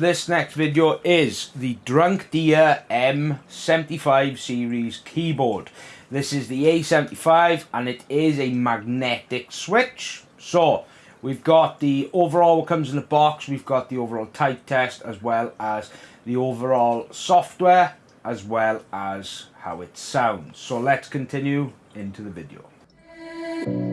this next video is the Drunk Deer M75 series keyboard. This is the A75 and it is a magnetic switch. So, we've got the overall what comes in the box, we've got the overall type test as well as the overall software as well as how it sounds. So let's continue into the video.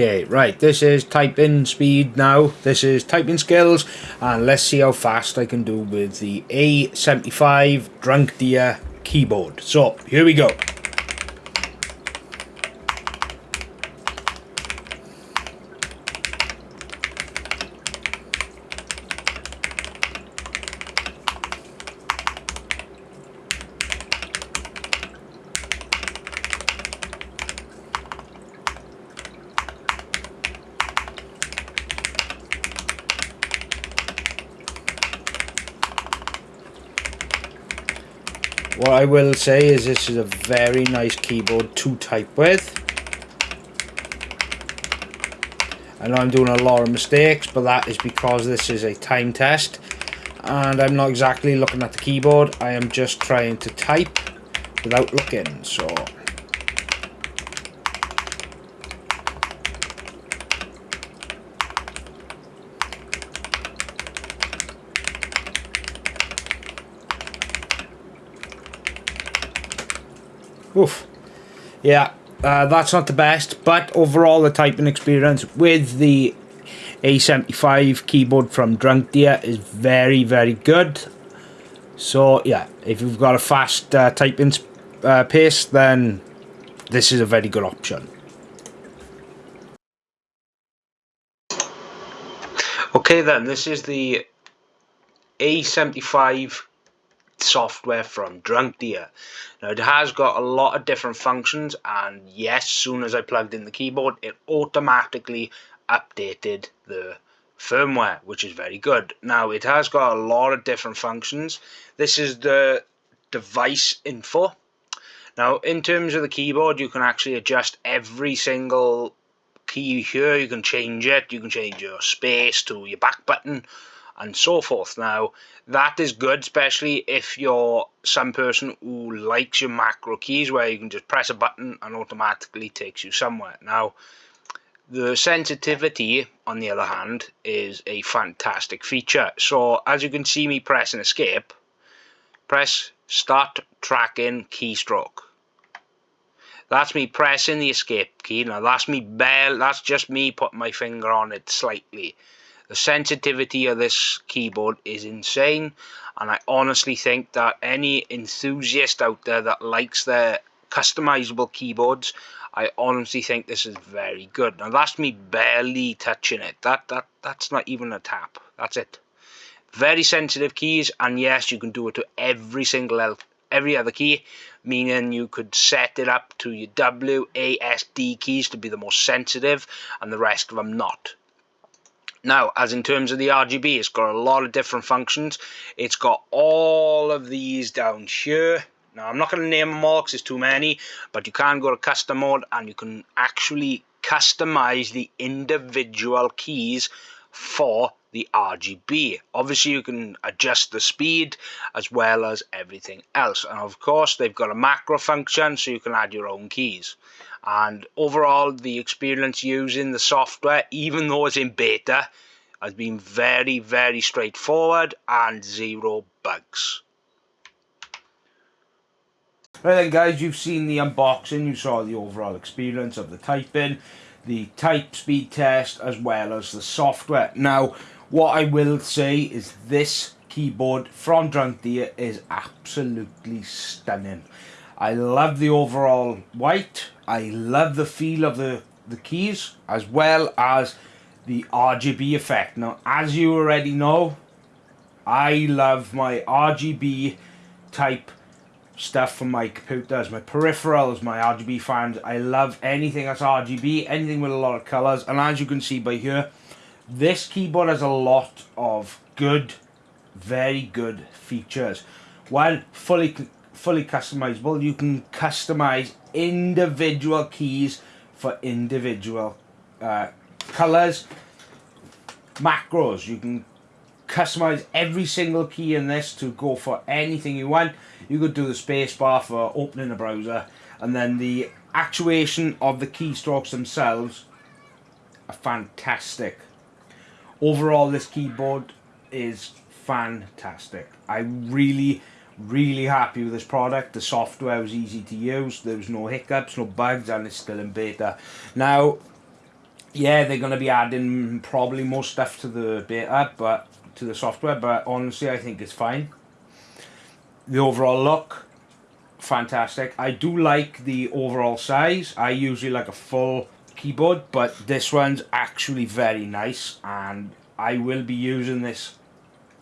Okay, right, this is typing speed now. This is typing skills, and let's see how fast I can do with the A75 Drunk Deer keyboard. So, here we go. What I will say is this is a very nice keyboard to type with. I know I'm doing a lot of mistakes, but that is because this is a time test. And I'm not exactly looking at the keyboard, I am just trying to type without looking, so... Oof. Yeah, uh, that's not the best, but overall the typing experience with the A75 keyboard from Drunk Deer is very, very good. So yeah, if you've got a fast uh, typing uh, pace, then this is a very good option. Okay then, this is the A75 software from Drunk Deer. Now it has got a lot of different functions and yes, soon as I plugged in the keyboard it automatically updated the firmware which is very good. Now it has got a lot of different functions. This is the device info. Now in terms of the keyboard you can actually adjust every single key here. You can change it. You can change your space to your back button and so forth. Now, that is good, especially if you're some person who likes your macro keys where you can just press a button and automatically takes you somewhere. Now, the sensitivity, on the other hand, is a fantastic feature. So, as you can see me pressing escape, press start tracking keystroke. That's me pressing the escape key. Now that's me bell. That's just me putting my finger on it slightly. The sensitivity of this keyboard is insane and I honestly think that any enthusiast out there that likes their customizable keyboards I honestly think this is very good. Now that's me barely touching it. That that that's not even a tap. That's it. Very sensitive keys and yes you can do it to every single every other key meaning you could set it up to your W, A, S, D keys to be the most sensitive and the rest of them not. Now, as in terms of the RGB, it's got a lot of different functions. It's got all of these down here. Now, I'm not going to name them all because there's too many, but you can go to custom mode and you can actually customize the individual keys for the RGB. Obviously, you can adjust the speed as well as everything else. And of course, they've got a macro function so you can add your own keys. And overall, the experience using the software, even though it's in beta, has been very, very straightforward and zero bugs. Right then guys, you've seen the unboxing, you saw the overall experience of the typing, the type speed test as well as the software. Now, what I will say is this keyboard from Drunk Deer is absolutely stunning. I love the overall white. I love the feel of the, the keys as well as the RGB effect. Now, as you already know, I love my RGB type stuff from my computers, my peripherals, my RGB fans. I love anything that's RGB, anything with a lot of colours. And as you can see by here, this keyboard has a lot of good, very good features. While fully fully customizable, you can customize individual keys for individual uh, colors. Macros, you can customize every single key in this to go for anything you want. You could do the spacebar for opening a browser and then the actuation of the keystrokes themselves are fantastic overall this keyboard is fantastic. I really really happy with this product. The software was easy to use. There was no hiccups no bugs and it's still in beta. Now yeah they're going to be adding probably more stuff to the beta but to the software but honestly I think it's fine. The overall look fantastic. I do like the overall size. I usually like a full keyboard but this one's actually very nice and I will be using this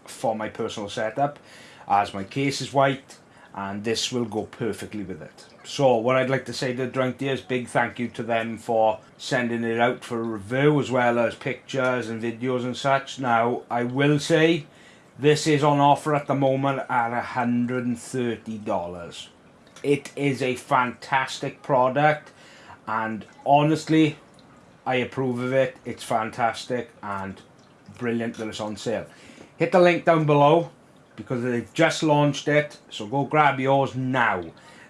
for my personal setup as my case is white and this will go perfectly with it. So what I'd like to say to Drunk Deer is big thank you to them for sending it out for a review as well as pictures and videos and such. Now I will say this is on offer at the moment at $130. It is a fantastic product and honestly I approve of it. It's fantastic and brilliant that it's on sale. Hit the link down below because they've just launched it so go grab yours now.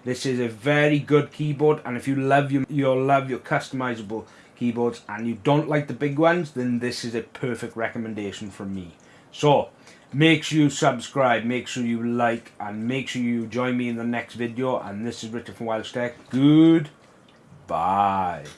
This is a very good keyboard and if you love your you'll love your customizable keyboards and you don't like the big ones then this is a perfect recommendation from me. So make sure you subscribe make sure you like and make sure you join me in the next video. And this is Richard from Welsh Tech good Bye.